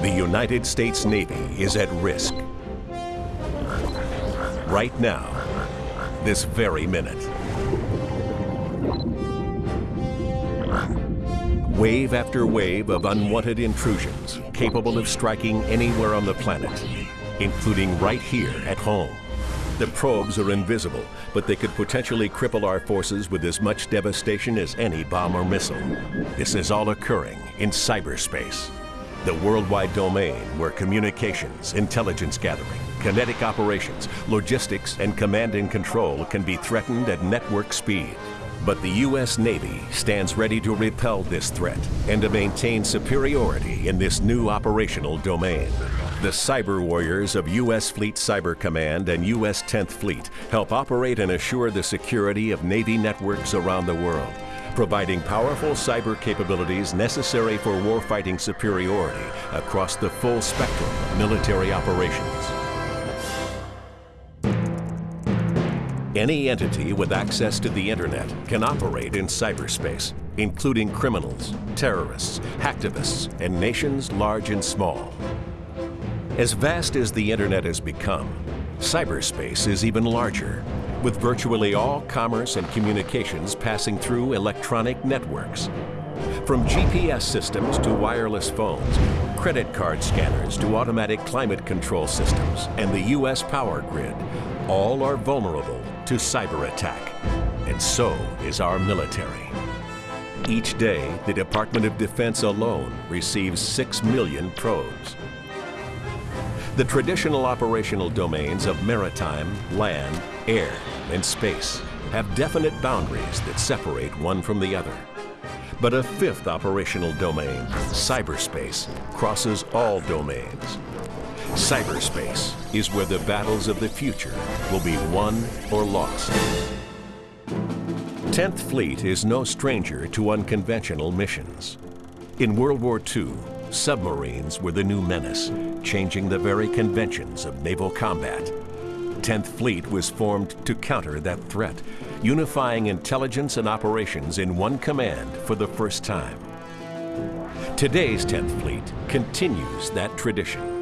The United States Navy is at risk. Right now, this very minute. Wave after wave of unwanted intrusions capable of striking anywhere on the planet, including right here at home. The probes are invisible, but they could potentially cripple our forces with as much devastation as any bomb or missile. This is all occurring in cyberspace the worldwide domain where communications, intelligence gathering, kinetic operations, logistics, and command and control can be threatened at network speed. But the U.S. Navy stands ready to repel this threat and to maintain superiority in this new operational domain. The cyber warriors of U.S. Fleet Cyber Command and U.S. 10th Fleet help operate and assure the security of Navy networks around the world providing powerful cyber capabilities necessary for warfighting superiority across the full spectrum of military operations. Any entity with access to the internet can operate in cyberspace, including criminals, terrorists, hacktivists, and nations large and small. As vast as the internet has become, cyberspace is even larger with virtually all commerce and communications passing through electronic networks. From GPS systems to wireless phones, credit card scanners to automatic climate control systems, and the U.S. power grid, all are vulnerable to cyber attack. And so is our military. Each day, the Department of Defense alone receives 6 million probes. The traditional operational domains of maritime, land, air, and space have definite boundaries that separate one from the other. But a fifth operational domain, cyberspace, crosses all domains. Cyberspace is where the battles of the future will be won or lost. 10th Fleet is no stranger to unconventional missions. In World War II, submarines were the new menace, changing the very conventions of naval combat. 10th Fleet was formed to counter that threat, unifying intelligence and operations in one command for the first time. Today's 10th Fleet continues that tradition.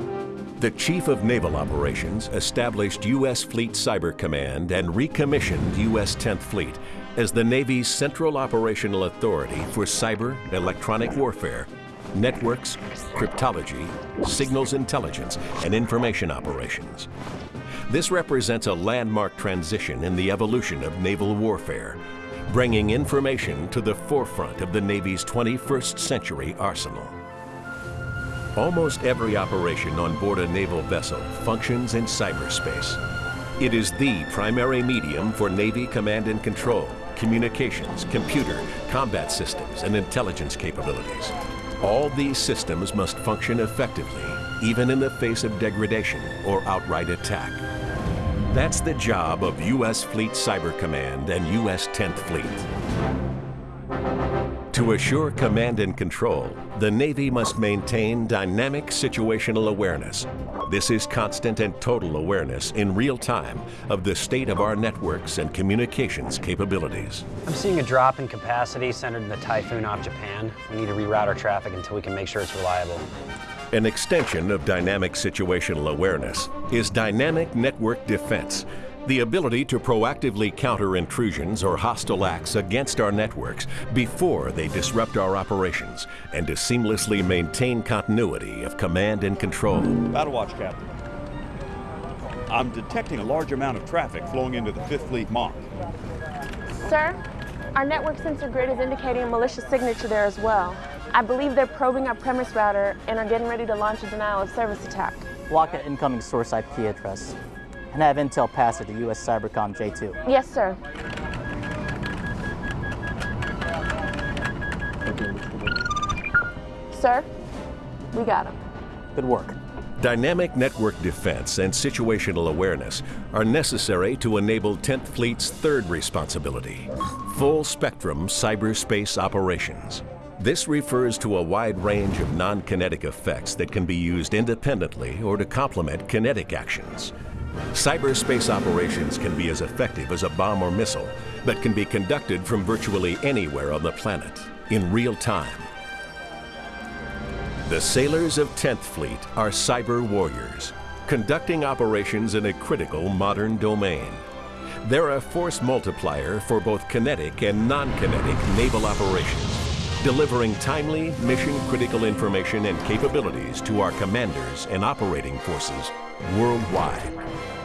The Chief of Naval Operations established U.S. Fleet Cyber Command and recommissioned U.S. 10th Fleet as the Navy's central operational authority for cyber, electronic warfare, networks, cryptology, signals intelligence, and information operations. This represents a landmark transition in the evolution of naval warfare, bringing information to the forefront of the Navy's 21st century arsenal. Almost every operation on board a naval vessel functions in cyberspace. It is the primary medium for Navy command and control, communications, computer, combat systems, and intelligence capabilities. All these systems must function effectively, even in the face of degradation or outright attack. That's the job of U.S. Fleet Cyber Command and U.S. 10th Fleet. To assure command and control, the Navy must maintain dynamic situational awareness. This is constant and total awareness in real time of the state of our networks and communications capabilities. I'm seeing a drop in capacity centered in the typhoon off Japan. We need to reroute our traffic until we can make sure it's reliable. An extension of dynamic situational awareness is dynamic network defense, the ability to proactively counter intrusions or hostile acts against our networks before they disrupt our operations and to seamlessly maintain continuity of command and control. Battle Watch, Captain. I'm detecting a large amount of traffic flowing into the 5th Fleet MOC. Sir, our network sensor grid is indicating a malicious signature there as well. I believe they're probing our premise router and are getting ready to launch a denial of service attack. Block an incoming source IP address and have intel pass it to U.S. Cybercom J2. Yes, sir. Sir, we got him. Good work. Dynamic network defense and situational awareness are necessary to enable 10th Fleet's third responsibility, full spectrum cyberspace operations. This refers to a wide range of non-kinetic effects that can be used independently or to complement kinetic actions. Cyberspace operations can be as effective as a bomb or missile, but can be conducted from virtually anywhere on the planet, in real time. The sailors of 10th Fleet are cyber warriors, conducting operations in a critical modern domain. They're a force multiplier for both kinetic and non-kinetic naval operations, delivering timely, mission-critical information and capabilities to our commanders and operating forces worldwide.